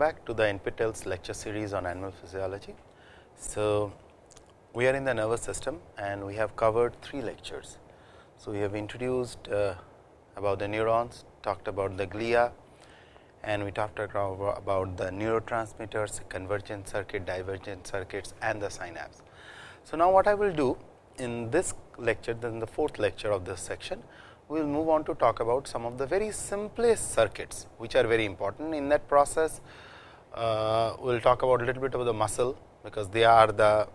back to the NPTEL's lecture series on animal physiology. So, we are in the nervous system and we have covered three lectures. So, we have introduced uh, about the neurons, talked about the glia and we talked about the neurotransmitters, convergent circuit, divergent circuits and the synapse. So, now what I will do in this lecture, then the fourth lecture of this section, we will move on to talk about some of the very simplest circuits, which are very important. In that process, Uh, we will talk about a little bit about the muscle, because they are the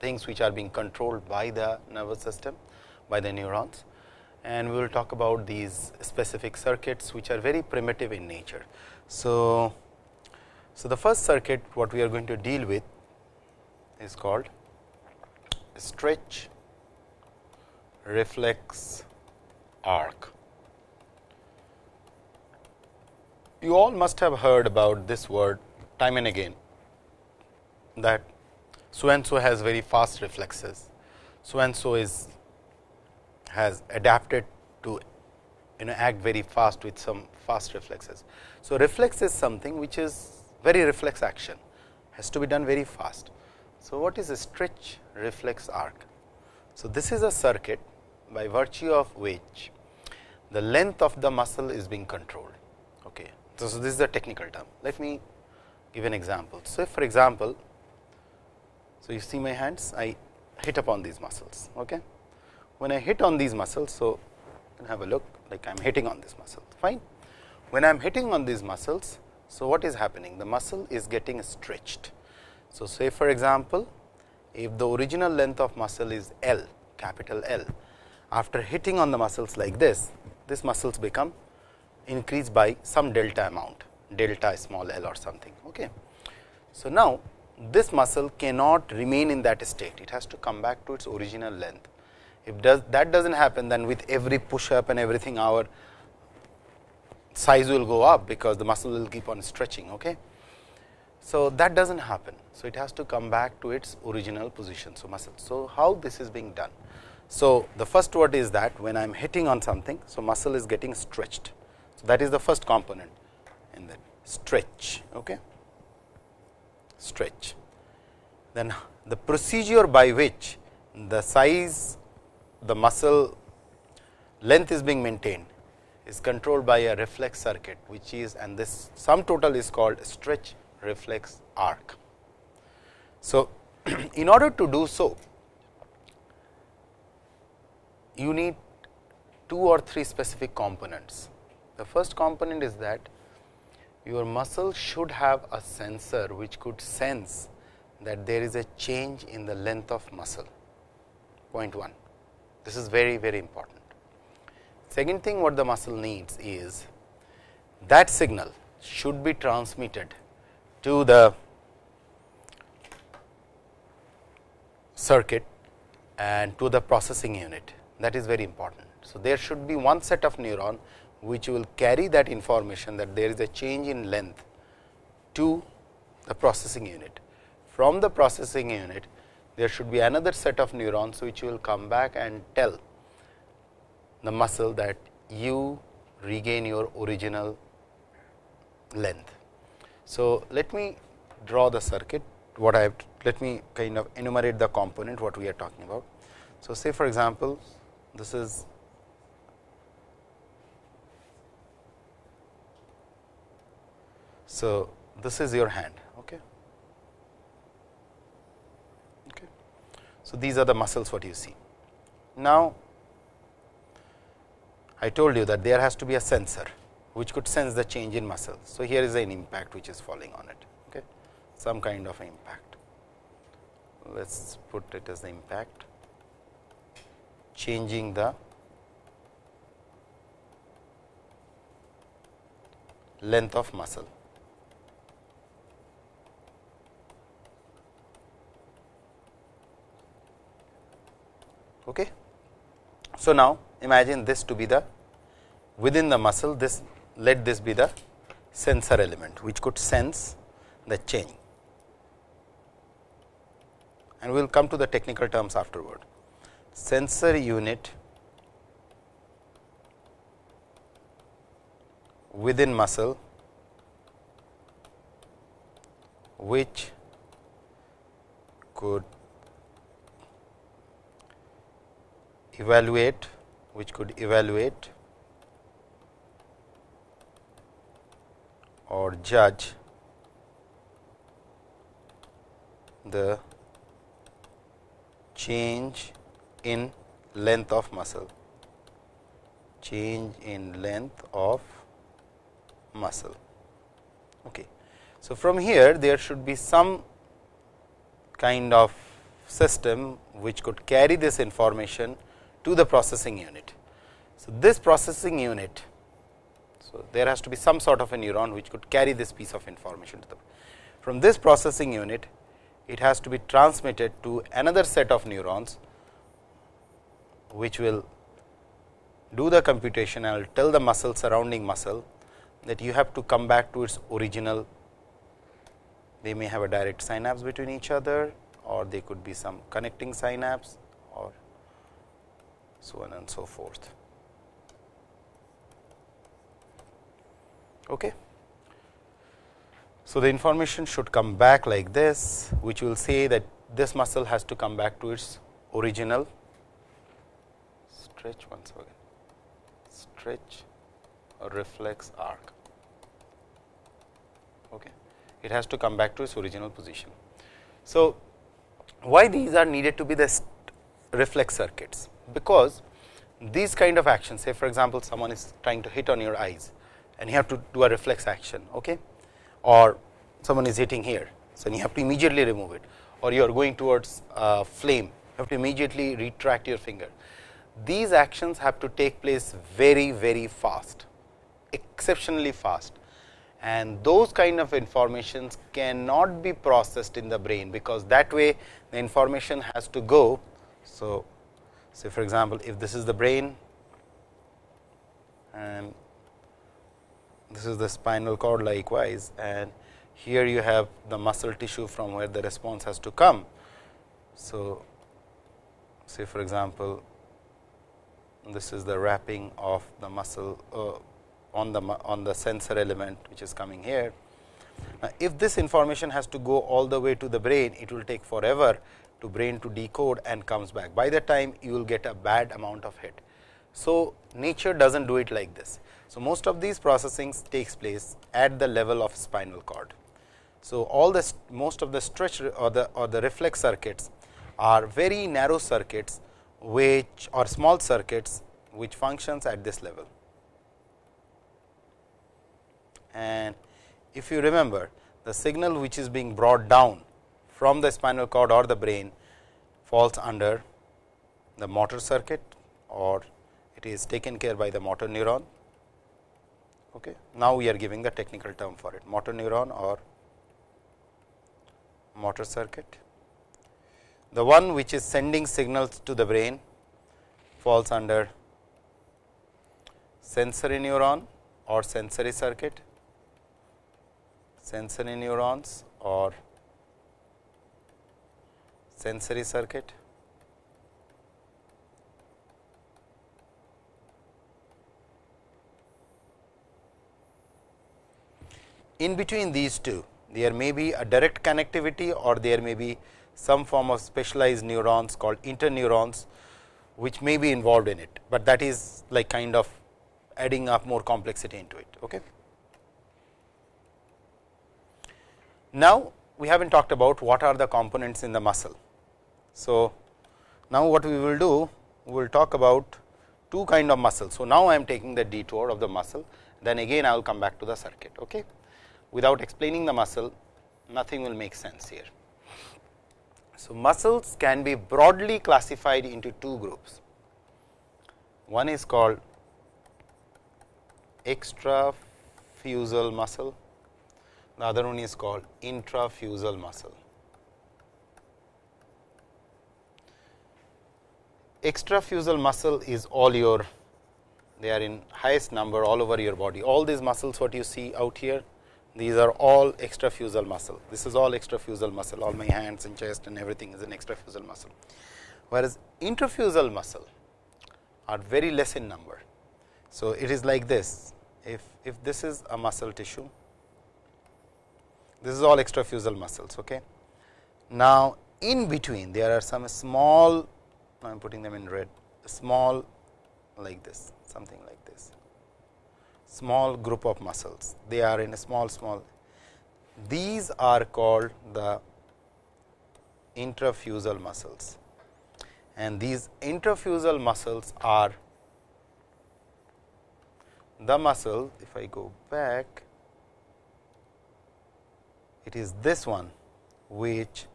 things which are being controlled by the nervous system, by the neurons. And we will talk about these specific circuits, which are very primitive in nature. So, so the first circuit what we are going to deal with is called stretch reflex arc. You all must have heard about this word time and again that so and so has very fast reflexes, so and so is has adapted to you know act very fast with some fast reflexes. So, reflex is something which is very reflex action has to be done very fast. So, what is a stretch reflex arc? So, this is a circuit by virtue of which the length of the muscle is being controlled. So, so this is a technical term. Let me give an example. So, for example, so you see my hands, I hit upon these muscles. Okay. When I hit on these muscles, so have a look like I am hitting on this muscle, fine. When I am hitting on these muscles, so what is happening? The muscle is getting stretched. So, say for example, if the original length of muscle is L, capital L, after hitting on the muscles like this, this muscles become increased by some delta amount, delta small l or something. Okay. So, now this muscle cannot remain in that state, it has to come back to its original length. If does that does not happen, then with every push up and everything our size will go up, because the muscle will keep on stretching. Okay. So, that does not happen. So, it has to come back to its original position. So, muscle. So, how this is being done? So, the first word is that when I am hitting on something, so muscle is getting stretched. That is the first component in that stretch. Okay? Stretch. Then the procedure by which the size, the muscle length is being maintained is controlled by a reflex circuit, which is and this sum total is called stretch reflex arc. So, in order to do so, you need two or three specific components. The first component is that your muscle should have a sensor which could sense that there is a change in the length of muscle, point 1. This is very, very important. Second thing what the muscle needs is that signal should be transmitted to the circuit and to the processing unit that is very important. So, there should be one set of neuron which will carry that information that there is a change in length to the processing unit. From the processing unit, there should be another set of neurons which will come back and tell the muscle that you regain your original length. So, let me draw the circuit what I have let me kind of enumerate the component what we are talking about. So, say for example, this is so this is your hand okay? Okay. So these are the muscles what you see. Now i told you that there has to be a sensor which could sense the change in muscle so here is an impact which is falling on it okay? Some kind of impact. Let's put it as the impact. Changing the length of muscle. Okay. So, now imagine this to be the within the muscle this let this be the sensor element which could sense the change and we will come to the technical terms afterward sensor unit within muscle which could evaluate which could evaluate or judge the change in length of muscle change in length of muscle. Okay. So, from here there should be some kind of system which could carry this information to the processing unit. So, this processing unit, so there has to be some sort of a neuron which could carry this piece of information to the. From this processing unit, it has to be transmitted to another set of neurons, which will do the computation and will tell the muscle surrounding muscle that you have to come back to its original. They may have a direct synapse between each other or they could be some connecting synapse so on and so forth. Okay. So, the information should come back like this, which will say that this muscle has to come back to its original stretch once again stretch or reflex arc. Okay. It has to come back to its original position. So, why these are needed to be the reflex circuits? Because these kind of actions say for example, someone is trying to hit on your eyes and you have to do a reflex action okay? or someone is hitting here. So, you have to immediately remove it or you are going towards a flame, you have to immediately retract your finger. These actions have to take place very, very fast, exceptionally fast and those kind of informations cannot be processed in the brain, because that way the information has to go. So, say for example, if this is the brain and this is the spinal cord likewise and here you have the muscle tissue from where the response has to come. So, say for example, this is the wrapping of the muscle uh, on the on the sensor element which is coming here. Now, if this information has to go all the way to the brain, it will take forever to brain to decode and comes back. By the time you will get a bad amount of hit. So, nature does not do it like this. So, most of these processing takes place at the level of spinal cord. So, all the most of the stretch or the or the reflex circuits are very narrow circuits which are small circuits which functions at this level and if you remember the signal which is being brought down from the spinal cord or the brain falls under the motor circuit or it is taken care by the motor neuron. Okay. Now, we are giving the technical term for it motor neuron or motor circuit. The one which is sending signals to the brain falls under sensory neuron or sensory circuit sensory neurons or sensory circuit. In between these two, there may be a direct connectivity or there may be some form of specialized neurons called interneurons, which may be involved in it, but that is like kind of adding up more complexity into it. Okay. Now, we have not talked about what are the components in the muscle. So, now what we will do, we will talk about two kind of muscle. So, now I am taking the detour of the muscle, then again I will come back to the circuit. Okay? Without explaining the muscle, nothing will make sense here. So, muscles can be broadly classified into two groups. One is called extrafusal muscle the other one is called intrafusal muscle. Extrafusal muscle is all your, they are in highest number all over your body. All these muscles what you see out here, these are all extrafusal muscle. This is all extrafusal muscle, all my hands and chest and everything is an extrafusal muscle. Whereas, intrafusal muscle are very less in number. So, it is like this, if, if this is a muscle tissue This is all extrafusal muscles. Okay. Now, in between there are some small, I am putting them in red, small like this, something like this, small group of muscles. They are in a small, small. These are called the intrafusal muscles and these intrafusal muscles are the muscle if I go back it is this one which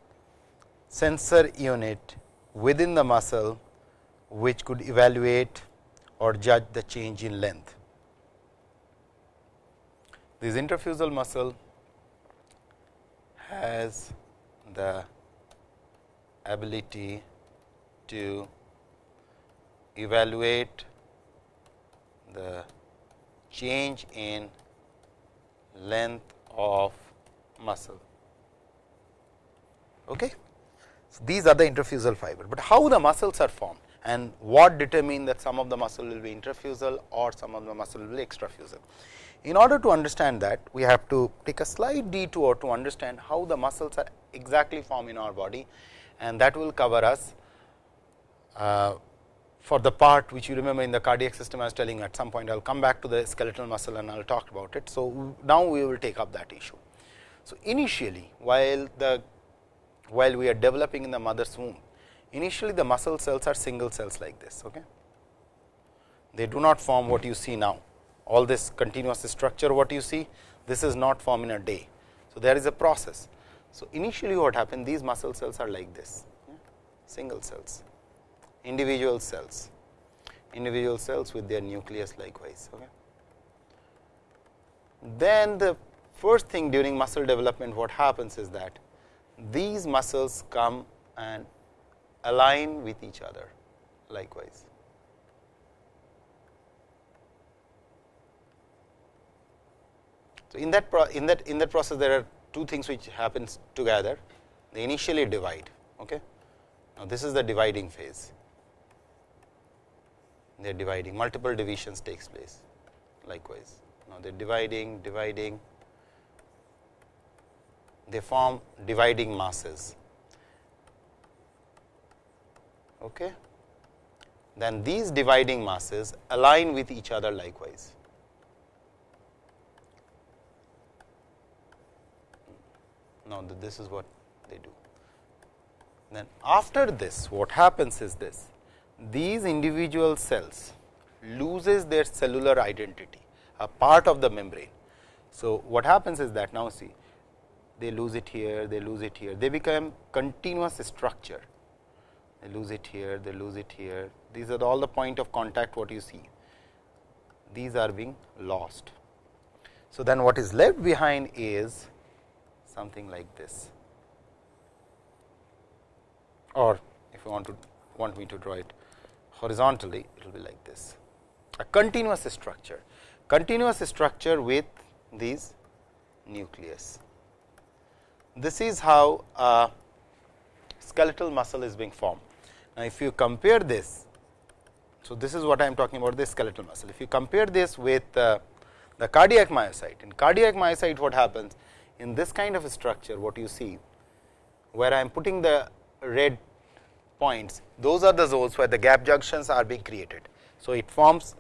sensor unit within the muscle which could evaluate or judge the change in length. This intrafusal muscle has the ability to evaluate the change in length of muscle. Okay. So, these are the intrafusal fiber, but how the muscles are formed and what determine that some of the muscle will be intrafusal or some of the muscle will be extrafusal. In order to understand that we have to take a slight detour to understand how the muscles are exactly formed in our body and that will cover us uh, for the part which you remember in the cardiac system I was telling at some point I will come back to the skeletal muscle and I will talk about it. So, now we will take up that issue. So, initially while the while we are developing in the mother's womb, initially the muscle cells are single cells like this. Okay? They do not form what you see now, all this continuous structure what you see, this is not formed in a day. So, there is a process. So, initially what happened these muscle cells are like this, yeah? single cells, individual cells, individual cells with their nucleus likewise. Okay? Then the first thing during muscle development what happens is that these muscles come and align with each other likewise. So, in that in that in that process there are two things which happens together they initially divide. Okay. Now, this is the dividing phase they are dividing multiple divisions takes place likewise. Now, they are dividing dividing they form dividing masses. Okay. Then these dividing masses align with each other likewise. Now, this is what they do. Then after this what happens is this these individual cells loses their cellular identity a part of the membrane. So, what happens is that now see they lose it here, they lose it here, they become continuous structure. They lose it here, they lose it here. These are all the point of contact what you see. These are being lost. So, then what is left behind is something like this or if you want to want me to draw it horizontally it will be like this a continuous structure continuous structure with these nucleus this is how skeletal muscle is being formed. Now, if you compare this, so this is what I am talking about this skeletal muscle. If you compare this with uh, the cardiac myocyte, in cardiac myocyte what happens in this kind of structure what you see where I am putting the red points those are the zones where the gap junctions are being created. So, it forms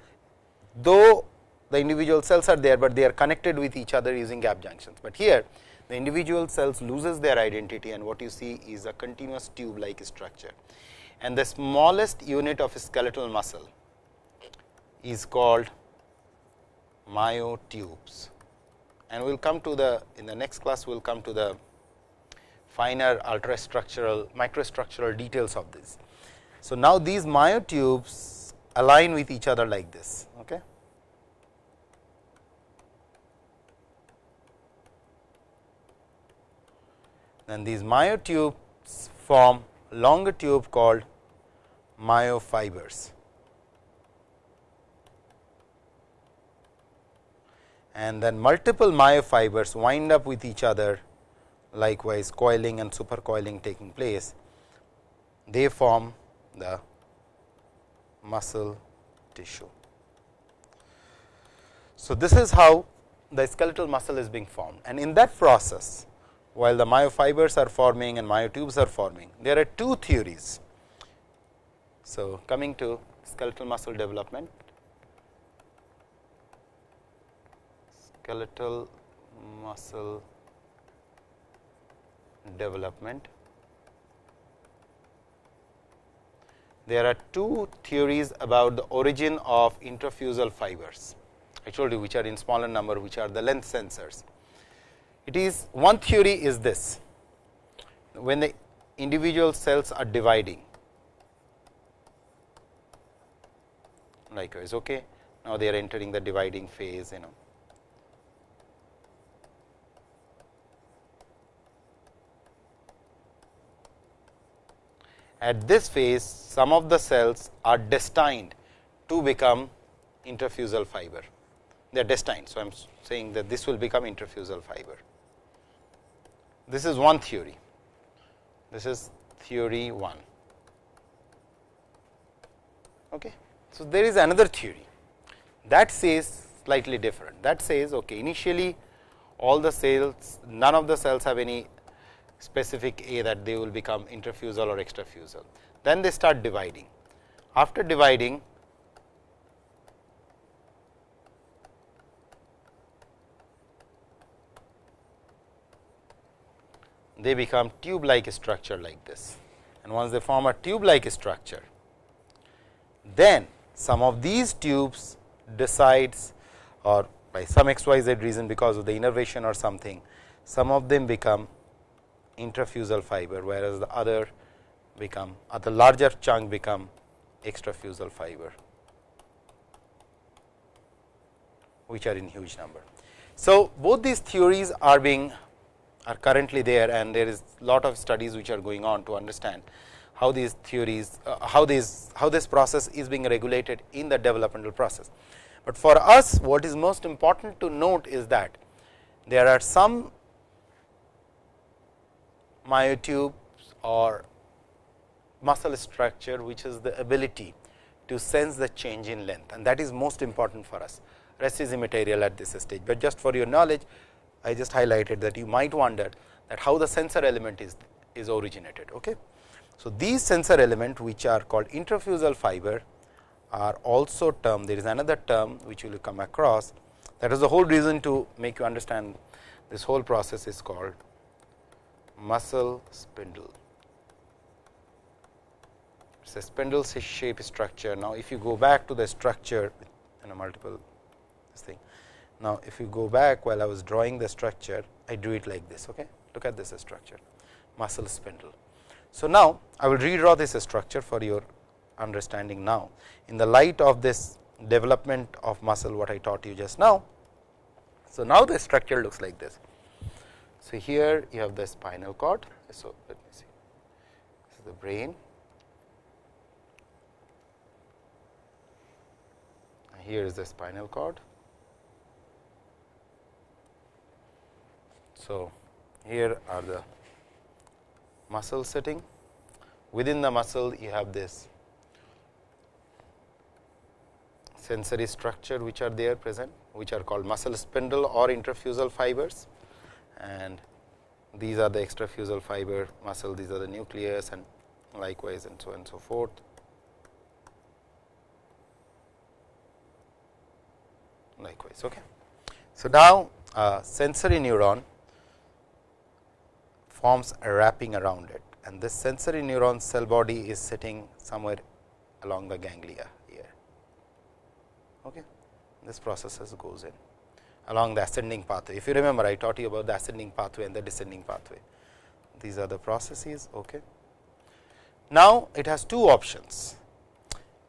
though the individual cells are there, but they are connected with each other using gap junctions, but here the individual cells loses their identity and what you see is a continuous tube like structure. And the smallest unit of skeletal muscle is called myotubes. And we will come to the in the next class we will come to the finer ultrastructural microstructural details of this. So, now these myotubes align with each other like this. Then these myotubes form longer tube called myofibers. And then multiple myofibers wind up with each other likewise coiling and supercoiling taking place, they form the muscle tissue. So, this is how the skeletal muscle is being formed and in that process while the myofibers are forming and myotubes are forming. There are two theories. So, coming to skeletal muscle development, skeletal muscle development. There are two theories about the origin of intrafusal fibers. I told you which are in smaller number, which are the length sensors. It is one theory is this, when the individual cells are dividing, likewise, okay. Now, they are entering the dividing phase, you know. At this phase, some of the cells are destined to become intrafusal fiber. They are destined. So, I am saying that this will become intrafusal fiber. This is one theory. This is theory 1. Okay. So, there is another theory that says slightly different. That says okay, initially all the cells, none of the cells have any specific A that they will become intrafusal or extrafusal. Then they start dividing. After dividing, they become tube like structure like this and once they form a tube like structure, then some of these tubes decides or by some xyz reason because of the innervation or something, some of them become intrafusal fiber, whereas the other become or the larger chunk become extrafusal fiber, which are in huge number. So, both these theories are being are currently there and there is lot of studies which are going on to understand how these theories, uh, how these how this process is being regulated in the developmental process. But for us what is most important to note is that there are some myotubes or muscle structure which is the ability to sense the change in length and that is most important for us rest is immaterial at this stage, but just for your knowledge I just highlighted that you might wonder that how the sensor element is is originated. Okay. So, these sensor element which are called intrafusal fiber are also term there is another term which you will come across that is the whole reason to make you understand this whole process is called muscle spindle. It is a spindle shape structure. Now, if you go back to the structure in a multiple this thing. Now, if you go back while I was drawing the structure, I drew it like this. Okay? Look at this structure muscle spindle. So, now I will redraw this structure for your understanding now in the light of this development of muscle what I taught you just now. So, now the structure looks like this. So, here you have the spinal cord. So, let me see this is the brain. Here is the spinal cord. So, here are the muscle sitting within the muscle you have this sensory structure which are there present which are called muscle spindle or intrafusal fibers and these are the extrafusal fiber muscle these are the nucleus and likewise and so on and so forth. Likewise, okay. So, now uh, sensory neuron forms a wrapping around it and this sensory neuron cell body is sitting somewhere along the ganglia here. Okay. This process goes in along the ascending pathway. If you remember, I taught you about the ascending pathway and the descending pathway. These are the processes. Okay. Now, it has two options.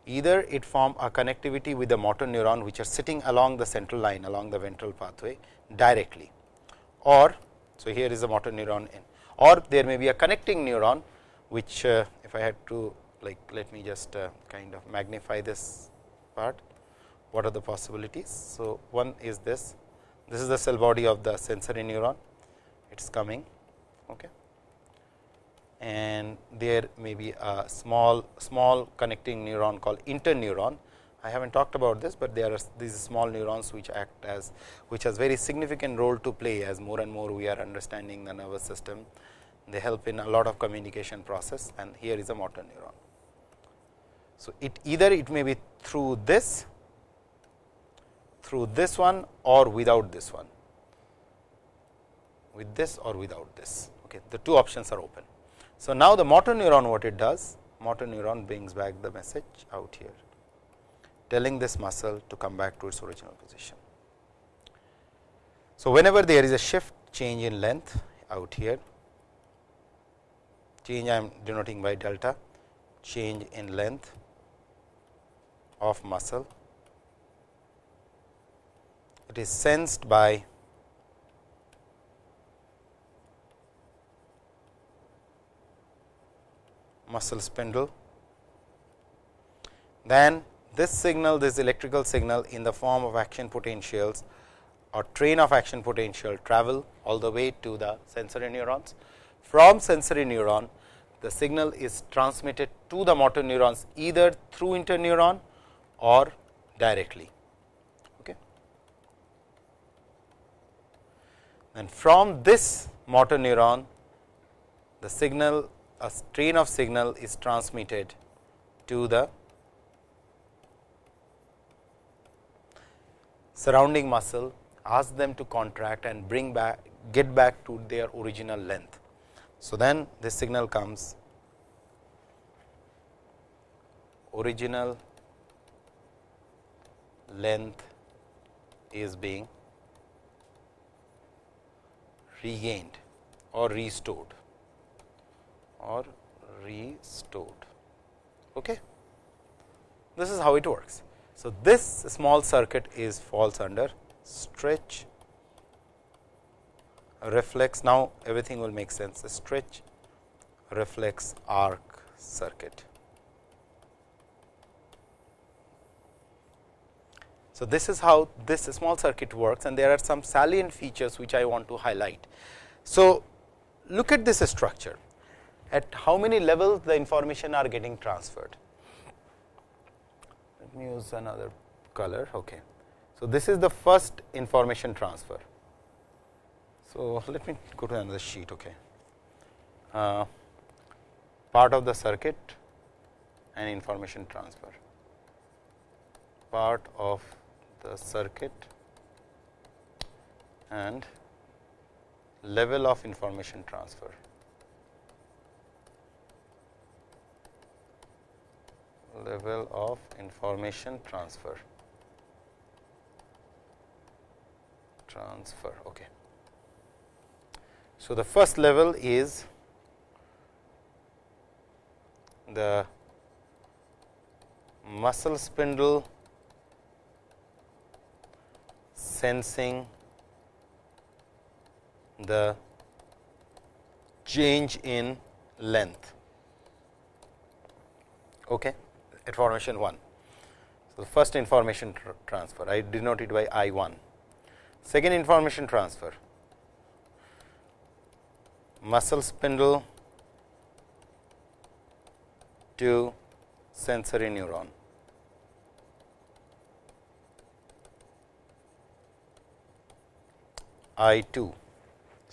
Either it form a connectivity with the motor neuron, which are sitting along the central line along the ventral pathway directly, or so here is the motor neuron in, or there may be a connecting neuron, which uh, if I had to like let me just uh, kind of magnify this part. What are the possibilities? So, one is this this is the cell body of the sensory neuron, it is coming. Okay. And there may be a small small connecting neuron called interneuron I have not talked about this, but there are these small neurons which act as which has very significant role to play as more and more we are understanding the nervous system. They help in a lot of communication process and here is a motor neuron. So, it either it may be through this, through this one or without this one, with this or without this. Okay. The two options are open. So, now the motor neuron what it does? Motor neuron brings back the message out here telling this muscle to come back to its original position. So, whenever there is a shift change in length out here, change I am denoting by delta, change in length of muscle, it is sensed by muscle spindle. Then this signal, this electrical signal in the form of action potentials or train of action potential travel all the way to the sensory neurons. From sensory neuron, the signal is transmitted to the motor neurons either through interneuron or directly. Okay. And from this motor neuron, the signal a strain of signal is transmitted to the surrounding muscle, ask them to contract and bring back get back to their original length. So, then this signal comes original length is being regained or restored or restored. Okay. This is how it works. So, this small circuit is falls under stretch reflex. Now, everything will make sense stretch reflex arc circuit. So, this is how this small circuit works and there are some salient features which I want to highlight. So, look at this structure at how many levels the information are getting transferred. Let me use another color. Okay. So, this is the first information transfer. So, let me go to another sheet. Okay. Uh, part of the circuit and information transfer, part of the circuit and level of information transfer. Level of information transfer. Transfer okay. So the first level is the muscle spindle sensing the change in length. Okay information 1. So, the first information tr transfer I denote it by I 1. Second information transfer muscle spindle to sensory neuron. I 2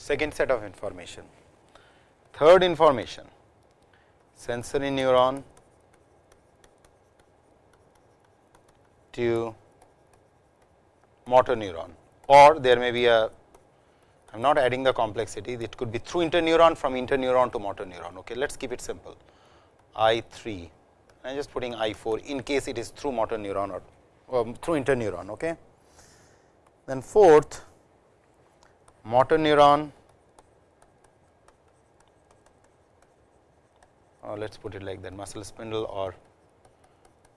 second set of information. Third information sensory neuron to motor neuron or there may be a I am not adding the complexity it could be through interneuron from interneuron to motor neuron. Okay. Let us keep it simple I 3 I am just putting I 4 in case it is through motor neuron or, or through interneuron. Okay. Then fourth motor neuron uh, or let us put it like that muscle spindle or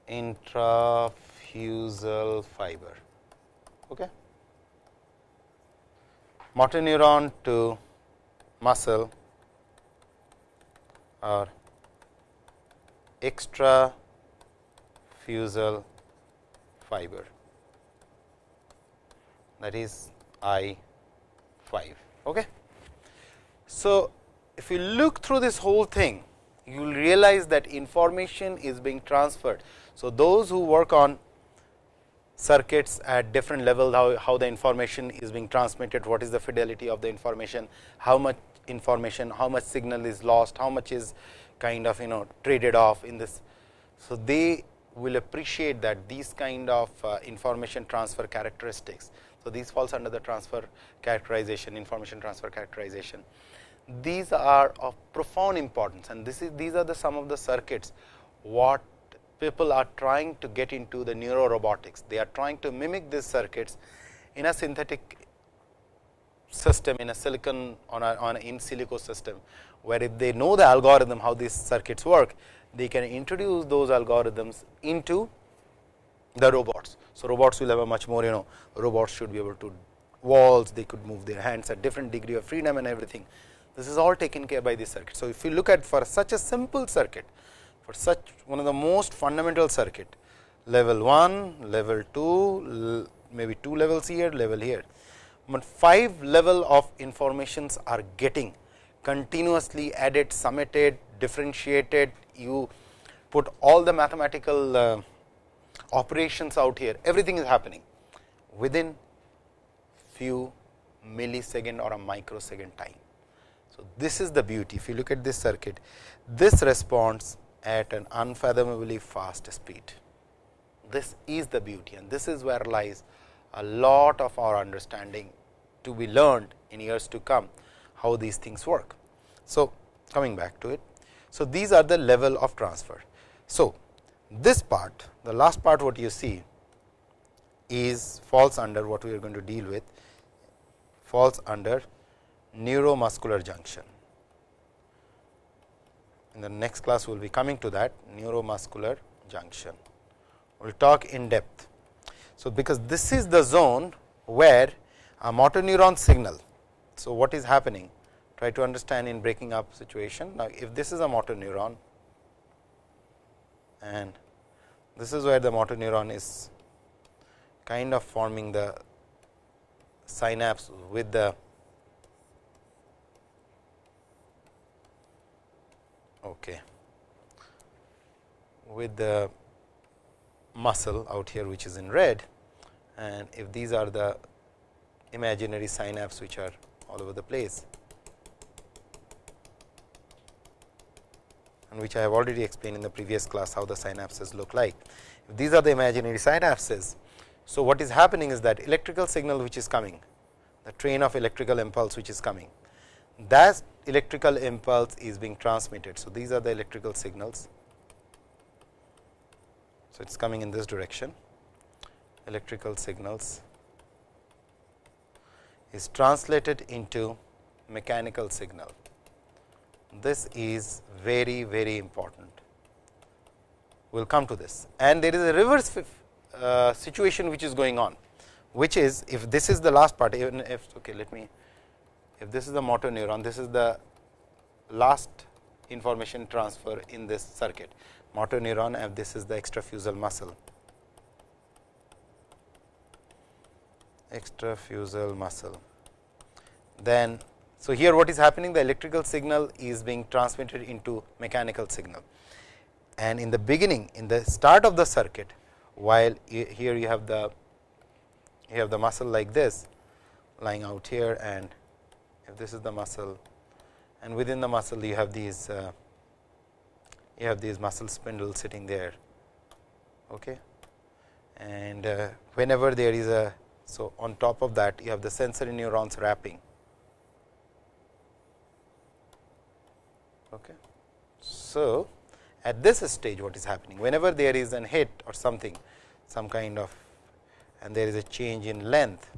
intra fusal fiber. Okay. Motor neuron to muscle or extra fusal fiber that is I 5. Okay. So, if you look through this whole thing, you will realize that information is being transferred. So, those who work on circuits at different levels, how, how the information is being transmitted, what is the fidelity of the information, how much information, how much signal is lost, how much is kind of you know traded off in this. So, they will appreciate that these kind of uh, information transfer characteristics. So, these falls under the transfer characterization, information transfer characterization. These are of profound importance and this is these are the some of the circuits what people are trying to get into the neuro robotics. They are trying to mimic these circuits in a synthetic system in a silicon on a on in silico system, where if they know the algorithm how these circuits work, they can introduce those algorithms into the robots. So, robots will have a much more you know robots should be able to walls, they could move their hands at different degree of freedom and everything. This is all taken care by this circuit. So, if you look at for such a simple circuit, for such one of the most fundamental circuit level 1, level 2, maybe 2 levels here, level here, but 5 level of informations are getting continuously added, summated, differentiated, you put all the mathematical uh, operations out here, everything is happening within few millisecond or a microsecond time. So, this is the beauty. If you look at this circuit, this responds at an unfathomably fast speed. This is the beauty and this is where lies a lot of our understanding to be learned in years to come, how these things work. So, coming back to it. So, these are the level of transfer. So, this part, the last part what you see is falls under what we are going to deal with, falls under neuromuscular junction. In the next class, we will be coming to that neuromuscular junction. We will talk in depth. So, because this is the zone where a motor neuron signal. So, what is happening? Try to understand in breaking up situation. Now, if this is a motor neuron and this is where the motor neuron is kind of forming the synapse with the okay, with the muscle out here which is in red and if these are the imaginary synapse which are all over the place and which I have already explained in the previous class how the synapses look like. If these are the imaginary synapses. So, what is happening is that electrical signal which is coming, the train of electrical impulse which is coming, that electrical impulse is being transmitted. So, these are the electrical signals. So, it is coming in this direction electrical signals is translated into mechanical signal. This is very very important. We will come to this and there is a reverse uh, situation which is going on, which is if this is the last part even if okay let me if this is the motor neuron, this is the last information transfer in this circuit. Motor neuron and this is the extrafusal muscle. Extrafusal muscle. Then, so here what is happening? The electrical signal is being transmitted into mechanical signal. And in the beginning, in the start of the circuit, while here you have the you have the muscle like this lying out here and if this is the muscle and within the muscle you have these uh, you have these muscle spindles sitting there okay? And uh, whenever there is a so on top of that you have the sensory neurons wrapping okay? So at this stage what is happening? Whenever there is an hit or something some kind of and there is a change in length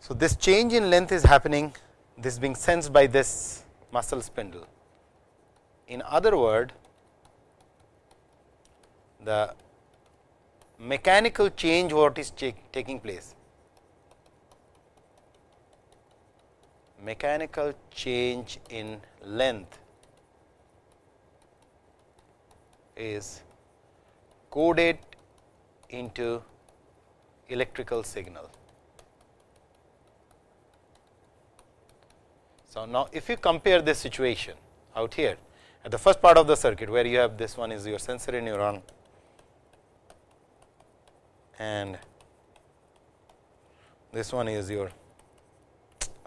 so, this change in length is happening this being sensed by this muscle spindle. In other word the mechanical change what is taking place mechanical change in length is coded into electrical signal. So, now if you compare this situation out here at the first part of the circuit where you have this one is your sensory neuron and this one is your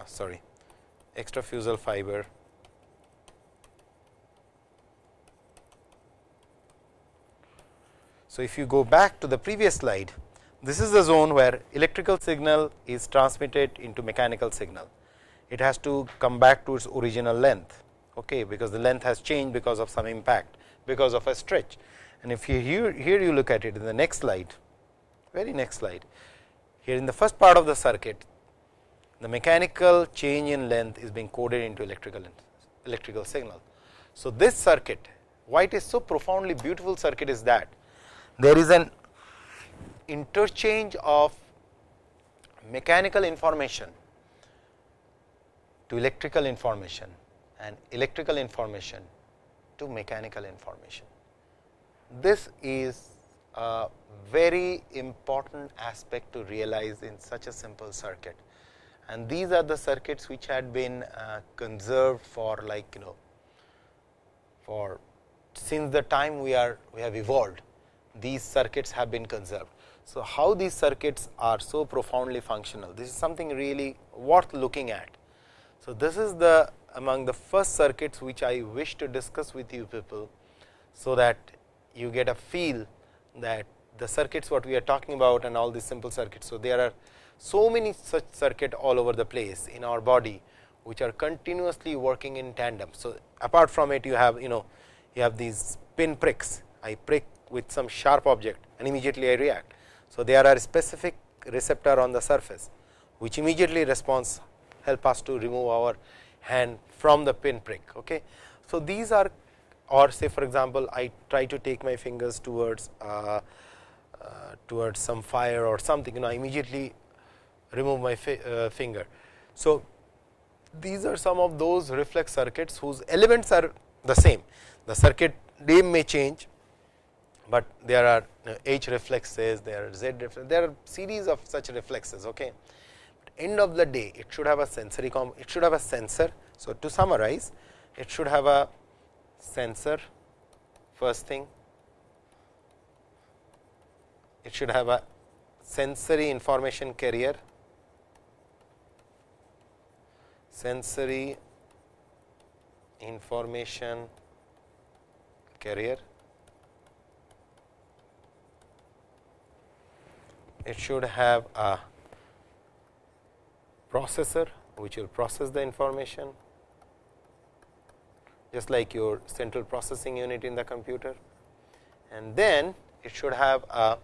uh, sorry extrafusal fiber So, if you go back to the previous slide, this is the zone where electrical signal is transmitted into mechanical signal. It has to come back to its original length, okay, because the length has changed because of some impact, because of a stretch. And if you here, here you look at it in the next slide, very next slide, here in the first part of the circuit, the mechanical change in length is being coded into electrical electrical signal. So, this circuit, why it is so profoundly beautiful circuit is that there is an interchange of mechanical information to electrical information and electrical information to mechanical information. This is a very important aspect to realize in such a simple circuit and these are the circuits which had been uh, conserved for like you know for since the time we are we have evolved these circuits have been conserved. So, how these circuits are so profoundly functional, this is something really worth looking at. So, this is the among the first circuits which I wish to discuss with you people. So, that you get a feel that the circuits what we are talking about and all these simple circuits. So, there are so many such circuit all over the place in our body, which are continuously working in tandem. So, apart from it you have you know you have these pin pricks, I prick with some sharp object and immediately I react. So, there are specific receptor on the surface, which immediately responds help us to remove our hand from the pin prick. Okay. So, these are or say for example, I try to take my fingers towards uh, uh, towards some fire or something you know I immediately remove my fi uh, finger. So, these are some of those reflex circuits whose elements are the same. The circuit name may change, but there are uh, H reflexes, there are Z reflexes, there are series of such reflexes. Okay. End of the day, it should have a sensory comp it should have a sensor. So, to summarize, it should have a sensor first thing, it should have a sensory information carrier, sensory information carrier. It should have a processor which will process the information just like your central processing unit in the computer and then it should have a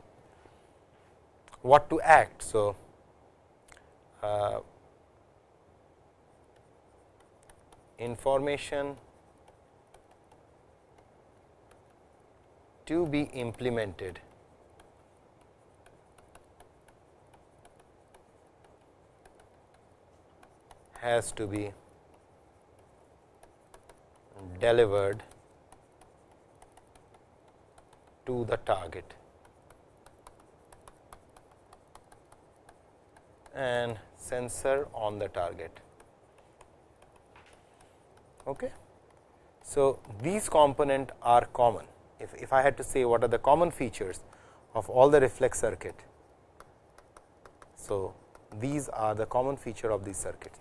what to act. So, uh, information to be implemented has to be delivered to the target and sensor on the target. Okay. So, these component are common. If, if I had to say what are the common features of all the reflex circuit. So, these are the common feature of these circuits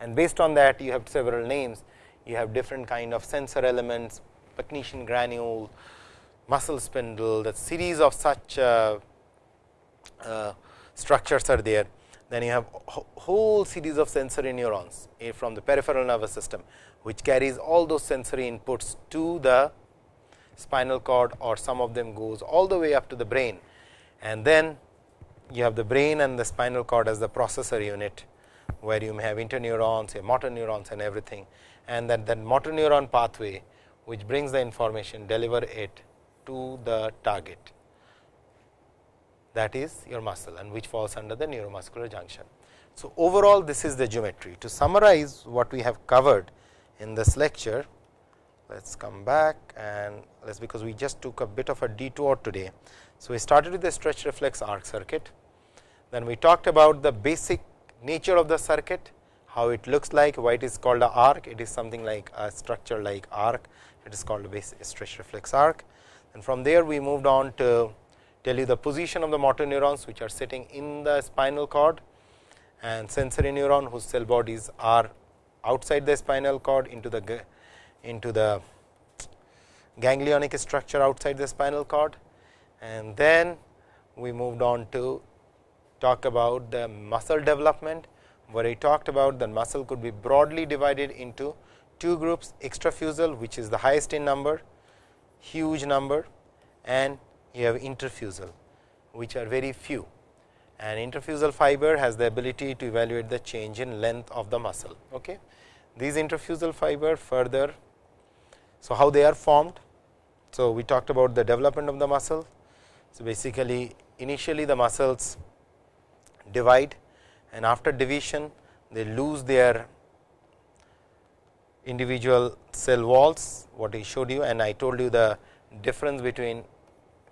and based on that you have several names. You have different kind of sensor elements technetium granule muscle spindle that series of such uh, uh, structures are there. Then you have whole series of sensory neurons eh, from the peripheral nervous system which carries all those sensory inputs to the spinal cord or some of them goes all the way up to the brain. And then you have the brain and the spinal cord as the processor unit where you may have interneurons, say motor neurons and everything and that that motor neuron pathway which brings the information deliver it to the target that is your muscle and which falls under the neuromuscular junction. So, overall this is the geometry. To summarize what we have covered in this lecture, let us come back and let us because we just took a bit of a detour today. So, we started with the stretch reflex arc circuit, then we talked about the basic nature of the circuit, how it looks like, why it is called a arc, it is something like a structure like arc, it is called a stretch reflex arc. And from there we moved on to tell you the position of the motor neurons which are sitting in the spinal cord. And sensory neuron whose cell bodies are outside the spinal cord into the into the ganglionic structure outside the spinal cord. And then we moved on to talk about the muscle development where I talked about that muscle could be broadly divided into two groups extrafusal which is the highest in number huge number and you have intrafusal which are very few and intrafusal fiber has the ability to evaluate the change in length of the muscle. Okay. These intrafusal fiber further, so how they are formed. So, we talked about the development of the muscle. So, basically initially the muscles divide and after division they lose their individual cell walls what I showed you and I told you the difference between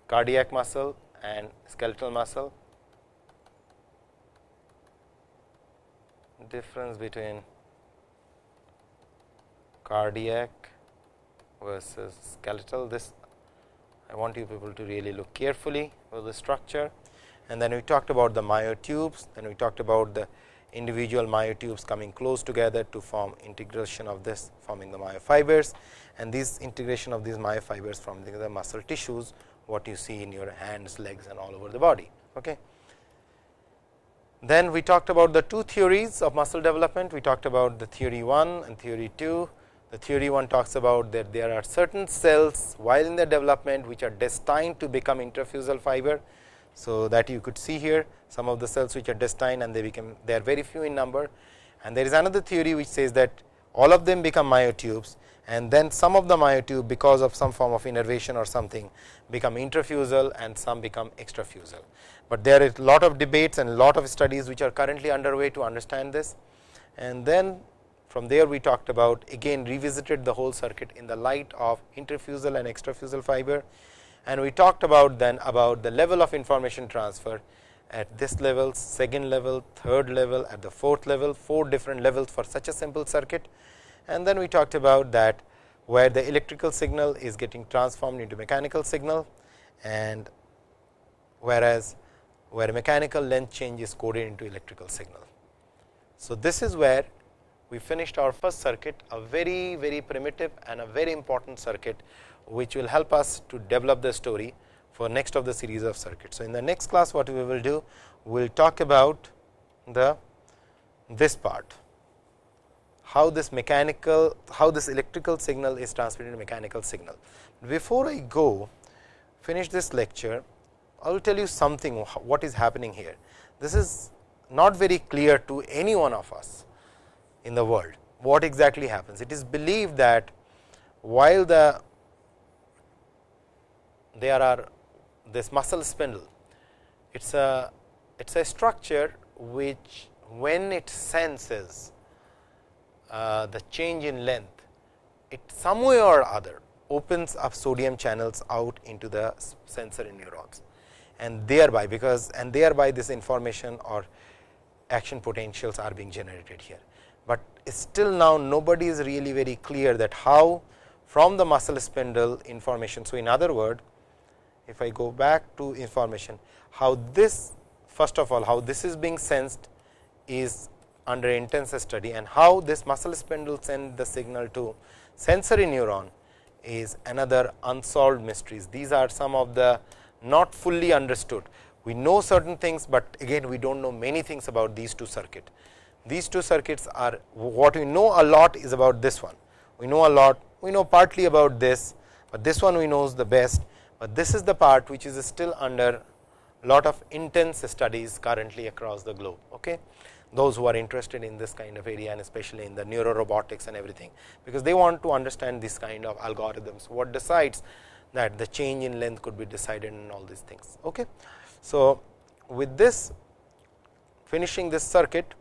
cardiac muscle and skeletal muscle. Difference between cardiac versus skeletal. This I want you people to really look carefully for the structure and then we talked about the myotubes then we talked about the individual myotubes coming close together to form integration of this forming the myofibers and this integration of these myofibers from the muscle tissues what you see in your hands, legs and all over the body. Okay. Then we talked about the two theories of muscle development. We talked about the theory 1 and theory 2. The theory 1 talks about that there are certain cells while in the development which are destined to become intrafusal fiber. So, that you could see here some of the cells which are destined and they become they are very few in number and there is another theory which says that all of them become myotubes and then some of the myotube because of some form of innervation or something become intrafusal and some become extrafusal. But there is a lot of debates and lot of studies which are currently underway to understand this. And then from there we talked about again revisited the whole circuit in the light of intrafusal and extrafusal fiber. And we talked about then about the level of information transfer at this level, second level, third level, at the fourth level, four different levels for such a simple circuit and then we talked about that where the electrical signal is getting transformed into mechanical signal and whereas where mechanical length change is coded into electrical signal. So, this is where we finished our first circuit a very very primitive and a very important circuit which will help us to develop the story for next of the series of circuits. So, in the next class what we will do we will talk about the this part how this mechanical, how this electrical signal is transmitted into mechanical signal. Before I go finish this lecture, I will tell you something what is happening here. This is not very clear to any one of us in the world, what exactly happens. It is believed that while the there are this muscle spindle, it is a it is a structure which when it senses uh, the change in length, it some way or other opens up sodium channels out into the sensory neurons and thereby because and thereby this information or action potentials are being generated here. But still now nobody is really very clear that how from the muscle spindle information. So, in other word if I go back to information how this first of all how this is being sensed is under intense study and how this muscle spindle send the signal to sensory neuron is another unsolved mysteries. These are some of the not fully understood. We know certain things, but again we do not know many things about these two circuits. These two circuits are what we know a lot is about this one. We know a lot, we know partly about this, but this one we knows the best, but this is the part which is still under lot of intense studies currently across the globe. Okay those who are interested in this kind of area and especially in the neuro robotics and everything, because they want to understand this kind of algorithms what decides that the change in length could be decided in all these things. Okay. So, with this finishing this circuit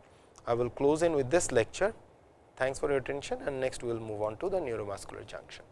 I will close in with this lecture. Thanks for your attention and next we will move on to the neuromuscular junction.